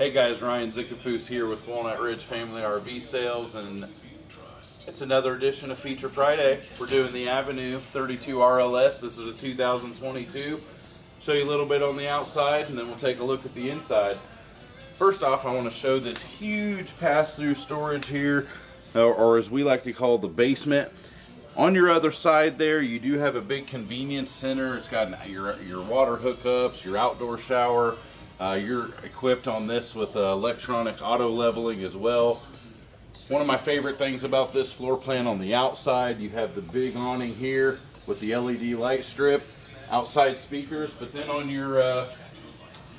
Hey guys, Ryan Zickafoos here with Walnut Ridge Family RV Sales, and it's another edition of Feature Friday. We're doing the Avenue 32 RLS. This is a 2022. Show you a little bit on the outside, and then we'll take a look at the inside. First off, I want to show this huge pass-through storage here, or, or as we like to call the basement. On your other side there, you do have a big convenience center. It's got your, your water hookups, your outdoor shower. Uh, you're equipped on this with uh, electronic auto leveling as well. One of my favorite things about this floor plan on the outside, you have the big awning here with the LED light strip, outside speakers, but then on your uh,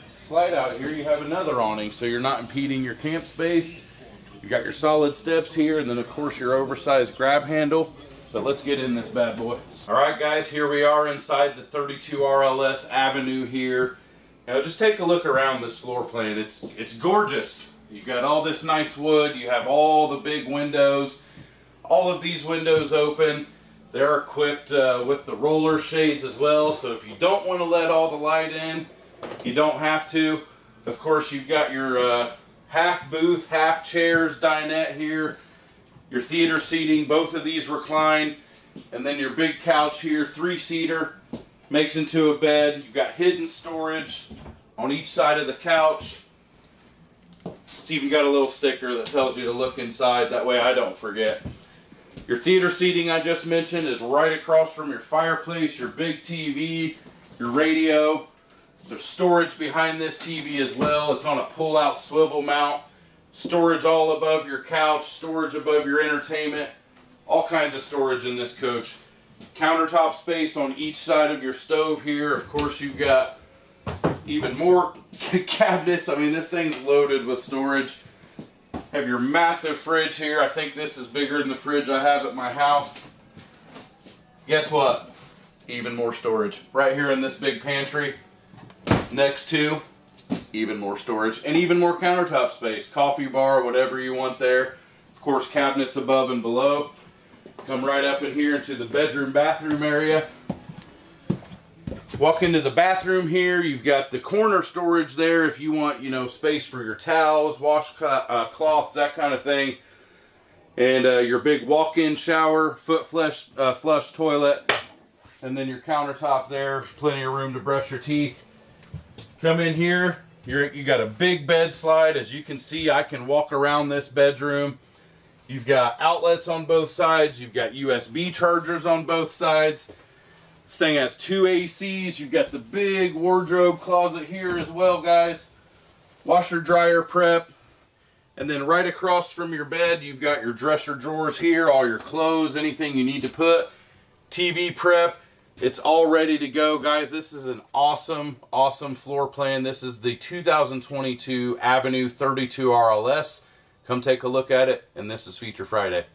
slide out here, you have another awning, so you're not impeding your camp space. You got your solid steps here, and then of course your oversized grab handle. But let's get in this bad boy. All right, guys, here we are inside the 32 RLS Avenue here. Now just take a look around this floor plan. It's it's gorgeous. You've got all this nice wood. You have all the big windows. All of these windows open. They're equipped uh, with the roller shades as well. So if you don't want to let all the light in, you don't have to. Of course, you've got your uh, half booth, half chairs dinette here. Your theater seating, both of these recline. And then your big couch here, three-seater, makes into a bed. You've got hidden storage on each side of the couch. It's even got a little sticker that tells you to look inside. That way I don't forget. Your theater seating I just mentioned is right across from your fireplace, your big TV, your radio. There's storage behind this TV as well. It's on a pull-out swivel mount. Storage all above your couch, storage above your entertainment. All kinds of storage in this coach. Countertop space on each side of your stove here. Of course, you've got even more cabinets. I mean, this thing's loaded with storage. Have your massive fridge here. I think this is bigger than the fridge I have at my house. Guess what? Even more storage. Right here in this big pantry. Next to, even more storage. And even more countertop space. Coffee bar, whatever you want there. Of course, cabinets above and below. Come right up in here into the bedroom bathroom area. Walk into the bathroom here. You've got the corner storage there if you want, you know, space for your towels, wash uh, cloths, that kind of thing. And uh, your big walk-in shower, foot flush, uh, flush toilet, and then your countertop there. Plenty of room to brush your teeth. Come in here. You're, you got a big bed slide. As you can see, I can walk around this bedroom. You've got outlets on both sides. You've got USB chargers on both sides. This thing has two ACs. You've got the big wardrobe closet here as well, guys. Washer dryer prep. And then right across from your bed, you've got your dresser drawers here, all your clothes, anything you need to put. TV prep. It's all ready to go, guys. This is an awesome, awesome floor plan. This is the 2022 Avenue 32 RLS. Come take a look at it, and this is Feature Friday.